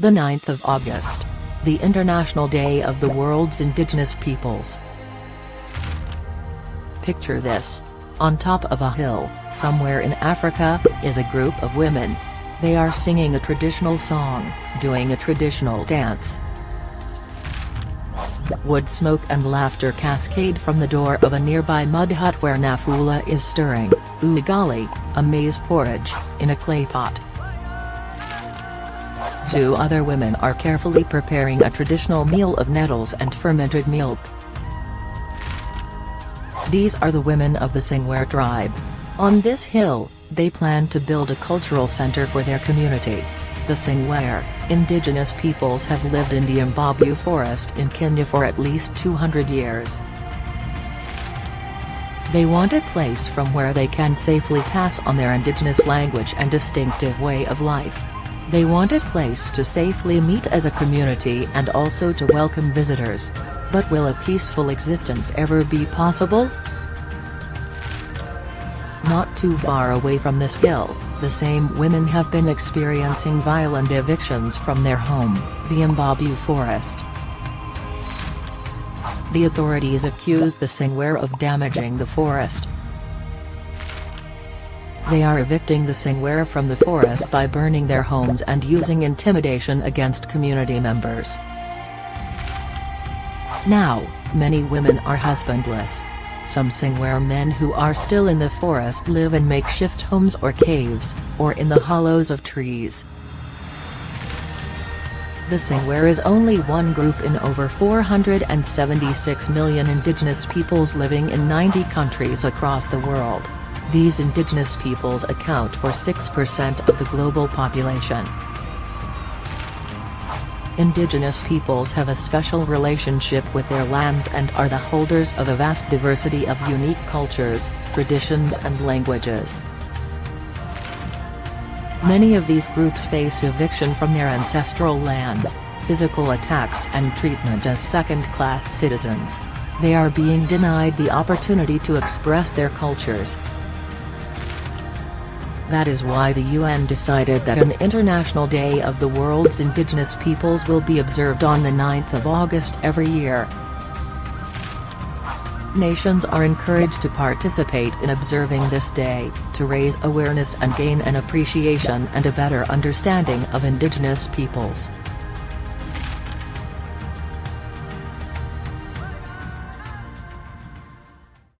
The 9th of August. The International Day of the World's Indigenous Peoples. Picture this. On top of a hill, somewhere in Africa, is a group of women. They are singing a traditional song, doing a traditional dance. Wood smoke and laughter cascade from the door of a nearby mud hut where Nafula is stirring, ugali, a maize porridge, in a clay pot. Two other women are carefully preparing a traditional meal of nettles and fermented milk. These are the women of the Sengwer tribe. On this hill, they plan to build a cultural center for their community. The Sengwer, indigenous peoples have lived in the Embobut forest in Kenya for at least 200 years. They want a place from where they can safely pass on their indigenous language and distinctive way of life. They want a place to safely meet as a community and also to welcome visitors. But will a peaceful existence ever be possible? Not too far away from this hill, the same women have been experiencing violent evictions from their home, the Embobut forest. The authorities accused the Sengwer of damaging the forest, they are evicting the Sengwer from the forest by burning their homes and using intimidation against community members. Now, many women are husbandless. Some Sengwer men who are still in the forest live in makeshift homes or caves, or in the hollows of trees. The Sengwer is only one group in over 476 million indigenous peoples living in 90 countries across the world. These indigenous peoples account for 6% of the global population. Indigenous peoples have a special relationship with their lands and are the holders of a vast diversity of unique cultures, traditions and languages. Many of these groups face eviction from their ancestral lands, physical attacks and treatment as second-class citizens. They are being denied the opportunity to express their cultures, that is why the UN decided that an International Day of the World's Indigenous Peoples will be observed on the 9th of August every year. Nations are encouraged to participate in observing this day, to raise awareness and gain an appreciation and a better understanding of indigenous peoples.